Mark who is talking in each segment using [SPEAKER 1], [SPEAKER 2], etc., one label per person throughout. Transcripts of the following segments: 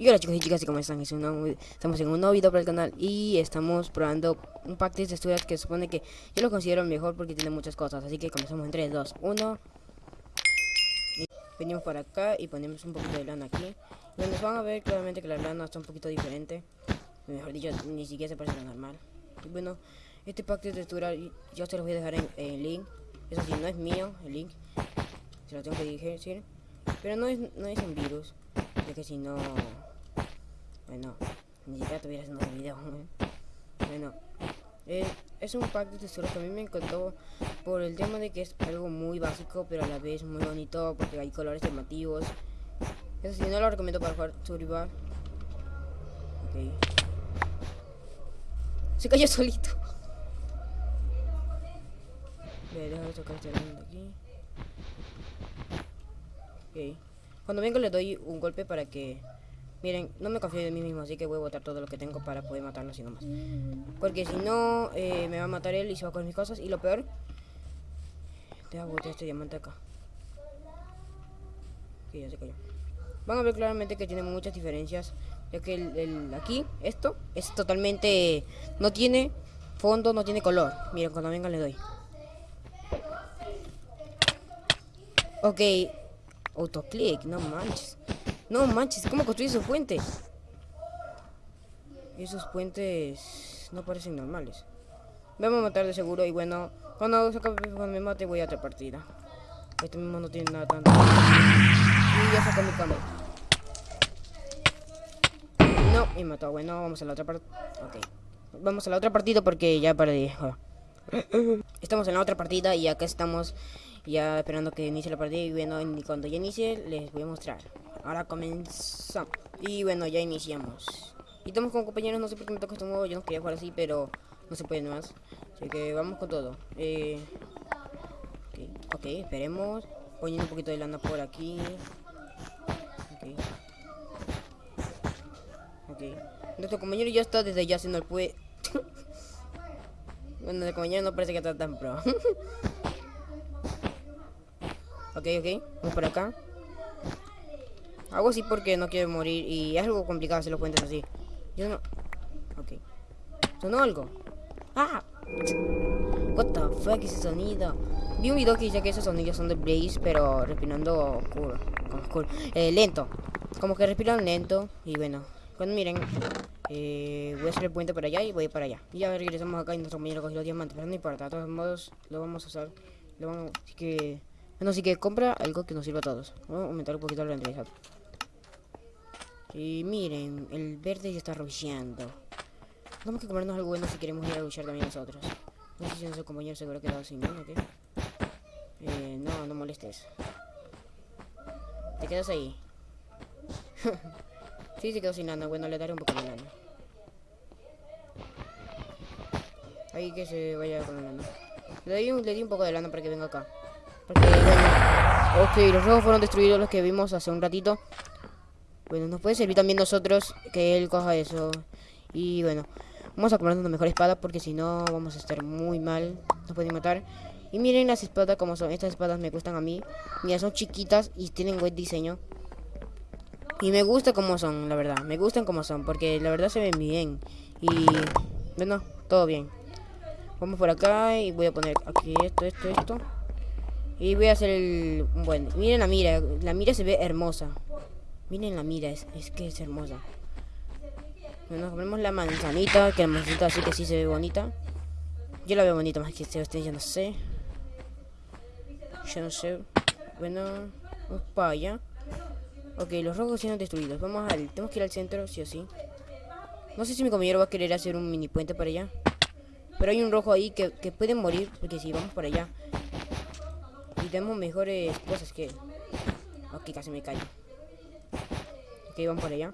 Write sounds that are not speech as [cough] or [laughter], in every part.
[SPEAKER 1] Y hola chicos y chicas, ¿cómo están? Es estamos en un nuevo video para el canal y estamos probando un pack de texturas que supone que yo lo considero mejor porque tiene muchas cosas. Así que comenzamos en 3, 2, 1. Y venimos para acá y ponemos un poquito de lana aquí. Bueno, van a ver claramente que la lana está un poquito diferente. Mejor dicho, ni siquiera se parece lo normal. Y bueno, este pack de textura yo se los voy a dejar en el link. Eso sí, no es mío el link. Se lo tengo que decir. Pero no es, no es un virus. Ya que si no... Bueno, ni siquiera estuviera haciendo el video. ¿eh? Bueno, eh, es un pack de texturas que a mí me encantó por el tema de que es algo muy básico, pero a la vez muy bonito porque hay colores llamativos. Eso sí, no lo recomiendo para jugar Survival. Ok. Se cayó solito. Voy a tocar este elemento aquí. Ok. Cuando vengo le doy un golpe para que... Miren, no me confío de mí mismo, así que voy a botar todo lo que tengo para poder matarlo así nomás. Porque si no, eh, me va a matar él y se va con mis cosas. Y lo peor... Deja botar este diamante acá. Ok, ya se cayó. Van a ver claramente que tiene muchas diferencias. Ya que el, el- aquí, esto, es totalmente... No tiene fondo, no tiene color. Miren, cuando venga le doy. Ok, autoclick, no manches. No manches, ¿cómo construye esos puentes? Esos puentes no parecen normales. Vamos a matar de seguro y bueno, cuando, se cuando me mate voy a otra partida. Este mismo no tiene nada tanto. Y ya saco mi cama. No, me mató. Bueno, vamos a la otra parte. Ok. Vamos a la otra partida porque ya perdí. [coughs] Estamos en la otra partida y acá estamos ya esperando que inicie la partida y bueno, cuando ya inicie les voy a mostrar. Ahora comenzamos. Y bueno, ya iniciamos. Y estamos con compañeros, no sé por qué me toca este modo, yo no quería jugar así, pero no se puede más. Así que vamos con todo. Eh, ok, ok, esperemos. Poniendo un poquito de lana por aquí. Ok. Ok. Nuestro compañero ya está desde ya haciendo el pue... [laughs] bueno, el compañero no parece que está tan pro. [laughs] ok, ok. Vamos por acá. Hago así porque no quiero morir y es algo complicado hacer los puentes así. Yo no... Ok. ¿Sonó algo? ¡Ah! What the fuck ese sonido? Vi un video que dice que esos sonidos son de Blaze, pero respirando oscuro. oscuro eh, lento. Como que respiran lento. Y bueno, cuando miren, eh, voy a hacer el puente para allá y voy para allá. Y ya regresamos acá y nuestro compañero cogió los diamantes. Pero no importa, de todos modos lo vamos a usar. Así que... Bueno, así que compra algo que nos sirva a todos. Vamos a aumentar un poquito la renderizado. Y miren, el verde ya está rusheando. Tenemos que comernos algo bueno si queremos ir a luchar también nosotros. No sé si nuestro compañero se habrá quedado sin nada, ¿ok? Eh, no, no molestes. Te quedas ahí. [laughs] sí, se quedó sin lana. Bueno, le daré un poco de lana. Ahí que se vaya con la lana. Le di, un, le di un poco de lana para que venga acá. Porque, bueno... Los rojos fueron destruidos los que vimos hace un ratito. Bueno, nos puede servir también nosotros que él coja eso. Y bueno, vamos a comernos una mejor espada porque si no vamos a estar muy mal. Nos pueden matar. Y miren las espadas como son. Estas espadas me gustan a mí. Mira, son chiquitas y tienen buen diseño. Y me gusta como son, la verdad. Me gustan como son porque la verdad se ven bien. Y bueno, todo bien. Vamos por acá y voy a poner aquí esto, esto, esto. Y voy a hacer el... Bueno, miren la mira. La mira se ve hermosa. Miren la mira, es, es que es hermosa. Bueno, nos comemos la manzanita, que la manzanita así que sí se ve bonita. Yo la veo bonita más que ustedes, ya no sé. Ya no sé. Bueno, vamos para allá. Ok, los rojos siendo destruidos. Vamos al... Tenemos que ir al centro, sí o sí. No sé si mi compañero va a querer hacer un mini puente para allá. Pero hay un rojo ahí que, que puede morir, porque si vamos para allá. Y tenemos mejores cosas que... Ok, casi me callo. Ok, vamos para allá.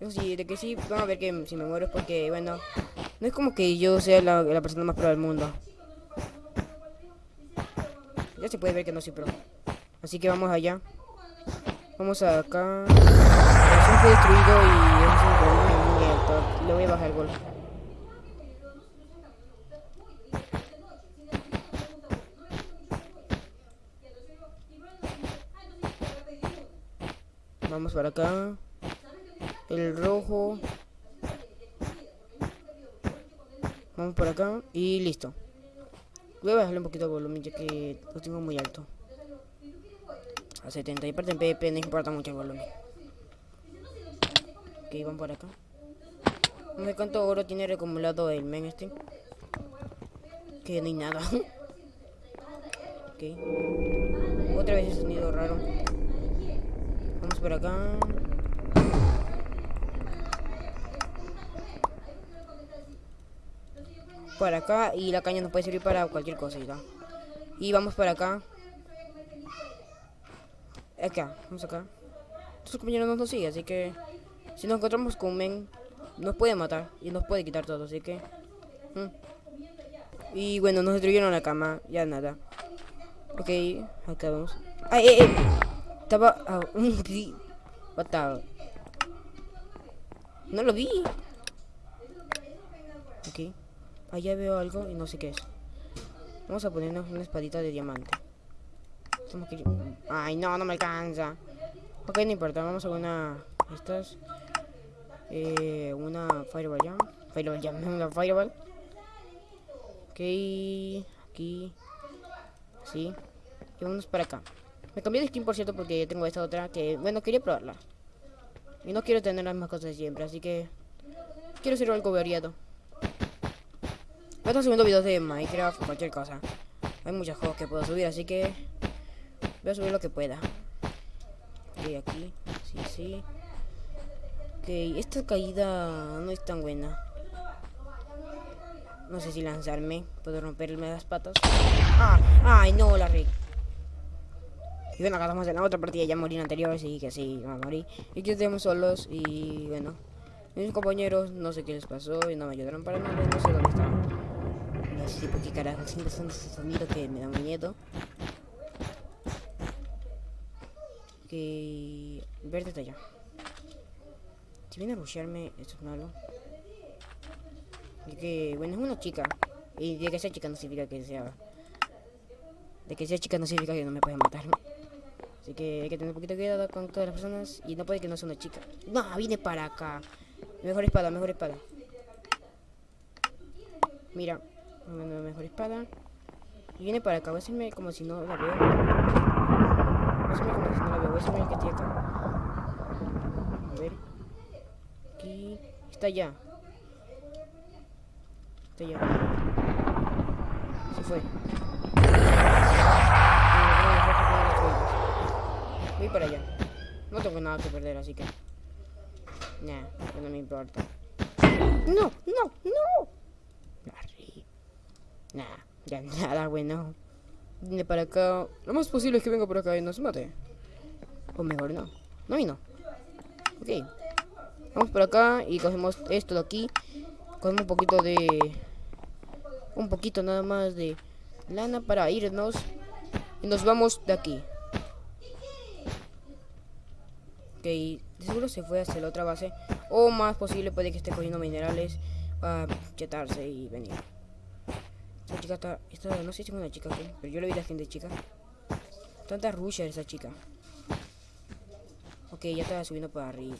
[SPEAKER 1] Eso sí, de que sí, van a ver que si me muero es porque, bueno, no es como que yo sea la, persona más pro del mundo. Ya se puede ver que no soy pro. Así que vamos allá. Vamos acá. Fue destruido y es un alto. Le voy a bajar el gol. Vamos para acá. El rojo. Vamos por acá y listo. Voy a bajarle un poquito el volumen ya que lo tengo muy alto. A 70 y parte en PP no importa mucho el volumen. Ok, vamos por acá. No sé cuánto oro tiene acumulado el men este. Que no hay nada. [laughs] ok. Otra vez ese sonido raro. Por acá. Por acá y la caña nos puede servir para cualquier cosa Y vamos por acá. Acá, vamos acá. Estos compañeros no nos siguen, así que si nos encontramos con men, nos puede matar y nos puede quitar todo, así que... Mm. Y bueno, nos destruyeron la cama, ya nada. Ok, acá vamos. ¡Ay, eh, eh! Estaba... Ah, What No lo vi. Ok. Allá veo algo y no sé qué es. Vamos a ponernos una espadita de diamante. Ay, no, no me alcanza. Ok, no importa. Vamos a una... Estas... Eh, una Fireball Jam. Fireball Jam, [laughs] una Fireball. Ok, aquí. Así. Y vamos para acá. Me cambié de skin, por cierto, porque tengo esta otra que, bueno, quería probarla. Y no quiero tener las mismas cosas de siempre, así que... Quiero hacer algo variado. Voy a estar subiendo videos de Minecraft o cualquier cosa. Hay muchos juegos que puedo subir, así que... Voy a subir lo que pueda. Ok, aquí. Sí, sí. Ok, esta caída no es tan buena. No sé si lanzarme. Puedo romperme las patas. ¡Ah! ¡Ay, no! La re... Y bueno, acá estamos en la otra partida. Ya morí en anterior, así que sí, a morir. Y aquí estamos solos y bueno. Mis compañeros, no sé qué les pasó y no me ayudaron para nada. No sé dónde estaban. No sé por carajo. Siempre son esos sonidos que me dan miedo. Que... Verde está allá. Si viene a rushearme, esto es malo. Y que, bueno, es una chica. Y de que sea chica no significa que sea... De que sea chica no significa que no me puede matar. Así que hay que tener un poquito de cuidado con todas las personas. Y no puede que no sea una chica. No, viene para acá. Mejor espada, mejor espada. Mira, mejor espada. Y viene para acá. Voy a hacerme como si no la veo. Voy a como si no la veo. Voy a subir el que estoy acá. A ver. Aquí. Está allá. Está allá. Se fue. Voy para allá. No tengo nada que perder, así que... Nah, no me importa. ¡No! ¡No! ¡No! Nah, ya nada bueno. Viene para acá. Lo más posible es que venga por acá y nos mate. O mejor no. No y no. Ok. Vamos por acá y cogemos esto de aquí. Cogemos un poquito de... Un poquito nada más de lana para irnos. Y nos vamos de aquí. Ok, seguro se fue hacia la otra base. O más posible puede que esté cogiendo minerales para chetarse y venir. Esta chica está, esta, no sé si es una chica pero yo le vi la gente chica. Tanta rusher esa chica. Ok, ya estaba subiendo para arriba.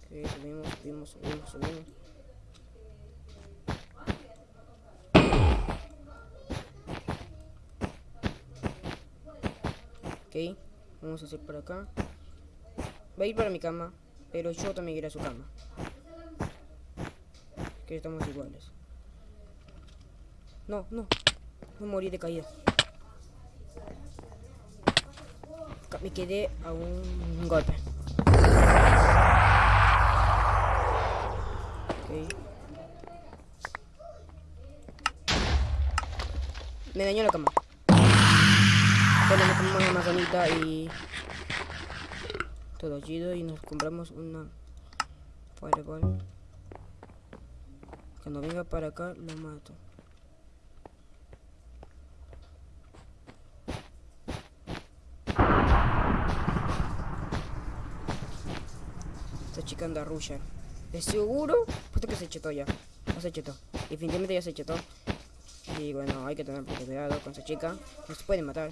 [SPEAKER 1] Ok, subimos, subimos, subimos, subimos. Ok, vamos a hacer por acá. Va a ir para mi cama, pero yo también iré a su cama que estamos iguales. No, no. No morí de caída. Me quedé a un golpe. Okay. Me dañó la cama. Bueno, nos comemos una manzanita y... Todo chido y nos compramos una... Fireball. Cuando venga para acá, lo mato. Esta chica anda rusher. ¿De seguro? Puesto que se chetó ya. No se chetó. Definitivamente ya se chetó. Y bueno, hay que tener cuidado con esa chica. Nos puede matar.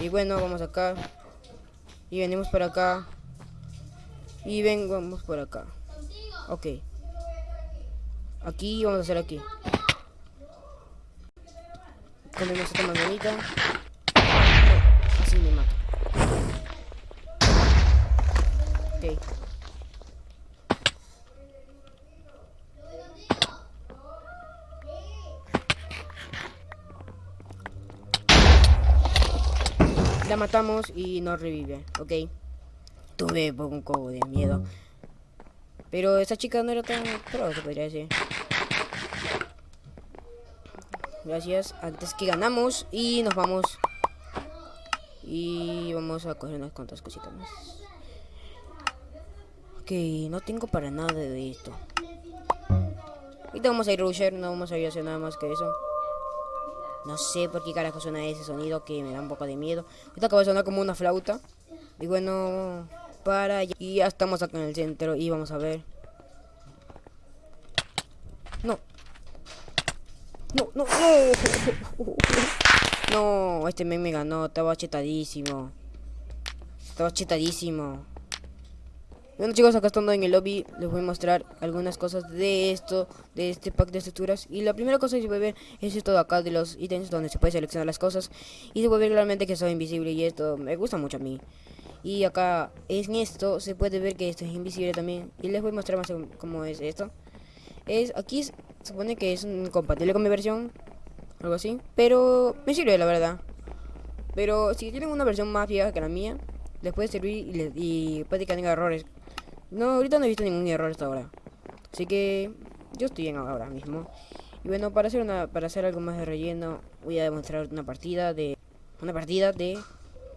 [SPEAKER 1] Y bueno, vamos acá. Y venimos por acá. Y vengamos por acá. Ok. Aquí vamos a hacer aquí. Comemos esta manzanita. Así me mata. Ok. Matamos y no revive, ok. Tuve un poco de miedo. Pero esta chica no era tan pro, se podría decir. Gracias. Antes que ganamos y nos vamos. Y vamos a coger unas cuantas cositas más. Ok, no tengo para nada de esto. Ahorita vamos a ir rusher, no vamos a ir a hacer nada más que eso. No sé por qué carajo suena ese sonido que me da un poco de miedo. Ahorita acaba de sonar como una flauta. Y bueno, para allá. Y ya estamos acá en el centro y vamos a ver. No. No, no, no. [laughs] No, este meme me ganó. Estaba chetadísimo. Estaba chetadísimo. Bueno chicos, acá estando en el lobby les voy a mostrar algunas cosas de esto, de este pack de estructuras. Y la primera cosa que se puede ver es esto de acá de los ítems donde se puede seleccionar las cosas. Y se puede ver claramente que soy invisible y esto me gusta mucho a mí. Y acá en esto se puede ver que esto es invisible también. Y les voy a mostrar más cómo es esto. Es Aquí se supone que es compatible con mi versión, algo así. Pero me sirve la verdad. Pero si tienen una versión más vieja que la mía les puede servir y, y puede que tenga errores no, ahorita no he visto ningún error hasta ahora. Así que yo estoy en ahora mismo. Y bueno, para hacer una para hacer algo más de relleno, voy a demostrar una partida de una partida de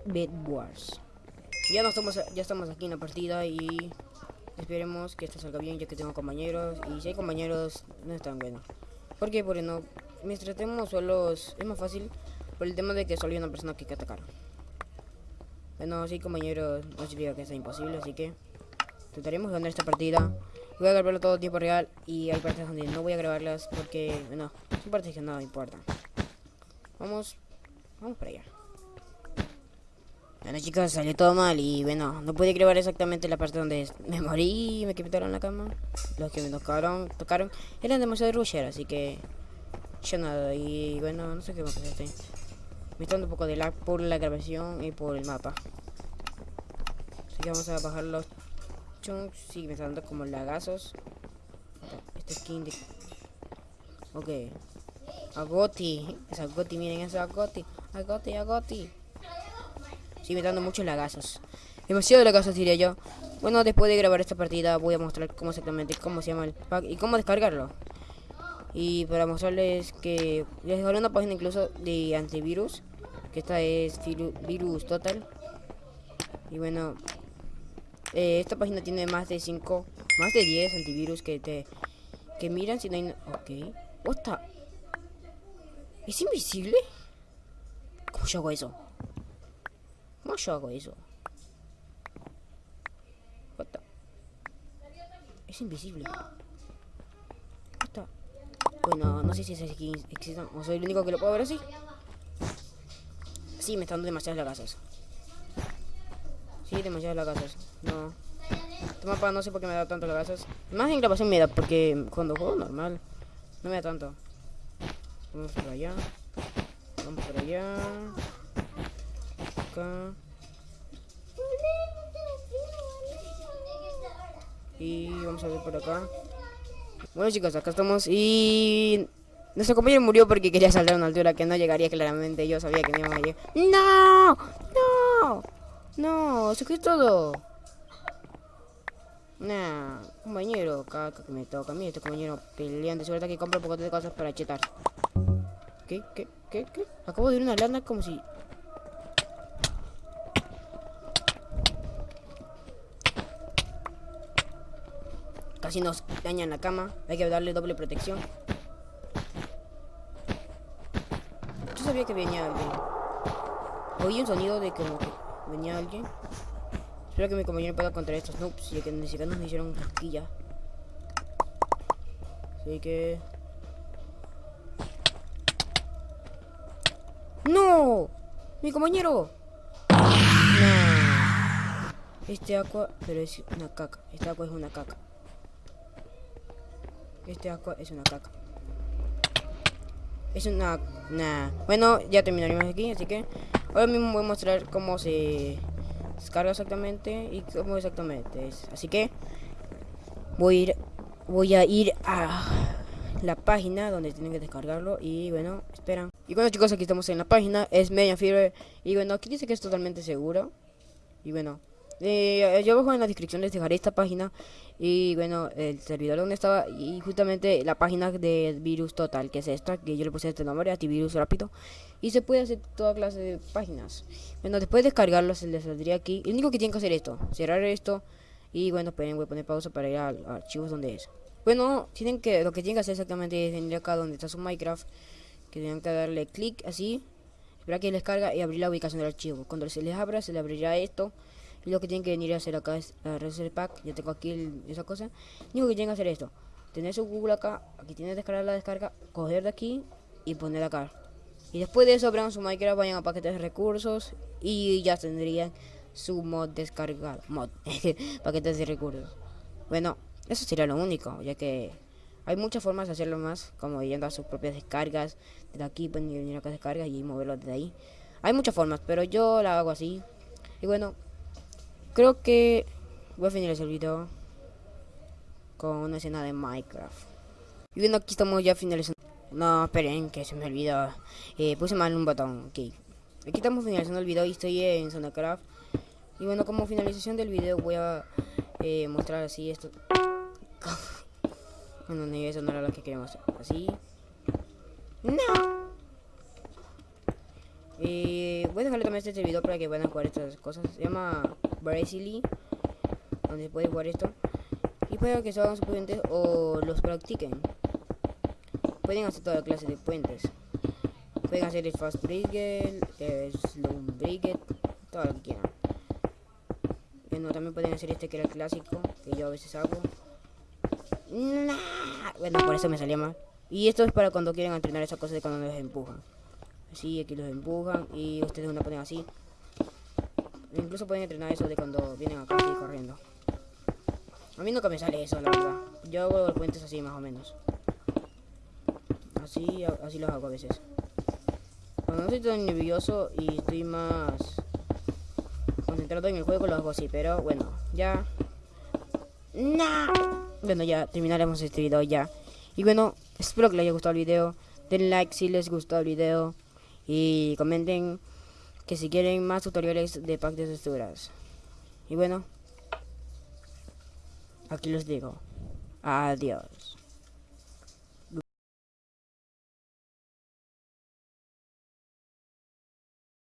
[SPEAKER 1] Bed Wars. Ya no estamos ya estamos aquí en la partida y esperemos que esto salga bien ya que tengo compañeros y si hay compañeros no es tan bueno. ¿Por qué? Porque no mientras tratemos solos es más fácil por el tema de que solo hay una persona que hay que atacar. Bueno, si hay compañeros no significa que sea imposible, así que Intentaremos ganar esta partida. Voy a grabarlo todo tiempo real y hay partes donde no voy a grabarlas porque, bueno, son partes que no importan. Vamos, vamos para allá. Bueno chicos, salió todo mal y bueno, no pude grabar exactamente la parte donde me morí me quitaron la cama. Los que me tocaron, tocaron eran demasiado rusher, así que yo nada. Y bueno, no sé qué va a pasar. Me está dando un poco de lag por la grabación y por el mapa. Así que vamos a bajar los Chunks sigue dando como lagazos. Este skin de... Ok. Agoti. Es Agoti, miren eso, Agoti. Agoti, Agoti. Sigue dando muchos lagazos. Demasiado lagazos diría yo. Bueno, después de grabar esta partida voy a mostrar cómo exactamente, cómo se llama el pack y cómo descargarlo. Y para mostrarles que les dejaré una página incluso de antivirus. Que esta es Virus Total. Y bueno, eh, esta página tiene más de 5, más de 10 antivirus que te que miran si no hay... Ok. What ¿Es invisible? ¿Cómo yo hago eso? ¿Cómo yo hago eso? What Es invisible. What Bueno, no sé si es aquí existe o soy el único que lo puedo ver así. Sí, me están dando demasiadas lagasas. Sí, demasiadas lagasas. No. Este mapa no sé por qué me da tanto lagasas. Más en grabación me da, porque cuando juego normal no me da tanto. Vamos por allá. Vamos por allá. Acá. Y vamos a ver por acá. Bueno chicos, acá estamos y... Nuestro compañero murió porque quería saltar a una altura que no llegaría claramente. Yo sabía que no iba a llegar. ¡No! ¡No! No, se quedó todo. Nah, compañero, caca que me toca. Mira este compañero peleando. Seguro que compra un poco de cosas para chetar. ¿Qué? ¿Qué? ¿Qué? ¿Qué? Acabo de ir una lana como si... Casi nos dañan la cama. Hay que darle doble protección. Yo sabía que venía. Oí un sonido de que venía alguien. Espero que mi compañero pueda contra estos noobs, ya que ni siquiera nos hicieron cosquilla. Así que... ¡No! ¡Mi compañero! Nah. Este agua, pero es una caca. Este agua es una caca. Este agua es una caca. Es una... Nah. Bueno, ya terminaremos aquí, así que... Ahora mismo voy a mostrar cómo se descarga exactamente y cómo exactamente es. Así que... Voy a ir... Voy a ir a la página donde tienen que descargarlo y bueno, esperan. Y bueno chicos, aquí estamos en la página, es Media Fever y bueno, aquí dice que es totalmente seguro. Y bueno, eh, yo abajo en la descripción les dejaré esta página y bueno, el servidor donde estaba y justamente la página de virus total, que es esta, que yo le puse este nombre, antivirus rápido. Y se puede hacer toda clase de páginas. Bueno, después de descargarlo se les saldría aquí. Lo único que tienen que hacer es esto, cerrar esto y bueno, pueden voy a poner pausa para ir al archivos donde es. Bueno, tienen que, lo que tienen que hacer exactamente es venir acá donde está su Minecraft, que tienen que darle clic así, esperar que les carga y abrir la ubicación del archivo. Cuando se les abra, se le abrirá esto. Lo que tienen que venir a hacer acá es la Reset Pack. Ya tengo aquí esa cosa. Lo que tienen que hacer es esto: tener su Google acá, aquí tienen que descargar la descarga, coger de aquí y poner acá. Y después de eso, abran su Minecraft, vayan a paquetes de recursos y ya tendrían su mod descargado. Mod, [laughs] paquetes de recursos. Bueno, eso sería lo único, ya que hay muchas formas de hacerlo más, como yendo a sus propias descargas. Desde aquí pueden venir acá a descargas y moverlo desde ahí. Hay muchas formas, pero yo la hago así. Y bueno, creo que voy a finalizar el video con una escena de Minecraft. Y bueno, aquí estamos ya finalizando. No, esperen, que se me olvidó. Eh, puse mal un botón. Ok. Aquí estamos finalizando el video y estoy en Zonacraft. Y bueno, como finalización del video voy a eh, mostrar así esto. [laughs] bueno, no, eso no era lo que queríamos. Así. No. Eh, voy a dejarle también este video para que puedan jugar estas cosas. Se llama Brazili. Donde pueden jugar esto. Y para que se hagan sus puentes o los practiquen. Pueden hacer toda clase de puentes. Pueden hacer el Fast Brigade, el Slow Brigade, todo lo que quieran. Bueno, también pueden hacer este que era el clásico, que yo a veces hago. Bueno, por eso me salía mal. Y esto es para cuando quieren entrenar esas cosas de cuando los empujan. Así, aquí los empujan y ustedes una ponen así. Incluso pueden entrenar eso de cuando vienen acá así corriendo. A mí nunca me sale eso, la verdad. Yo hago puentes así más o menos. Así, así los hago a veces. Cuando no estoy tan nervioso y estoy más concentrado en el juego, lo hago así. Pero bueno, ya. ¡No! bueno, ya terminaremos este video ya. Y bueno, espero que les haya gustado el video. Den like si les gustó el video. Y comenten que si quieren más tutoriales de pack de texturas. Y bueno, aquí les digo. Adiós.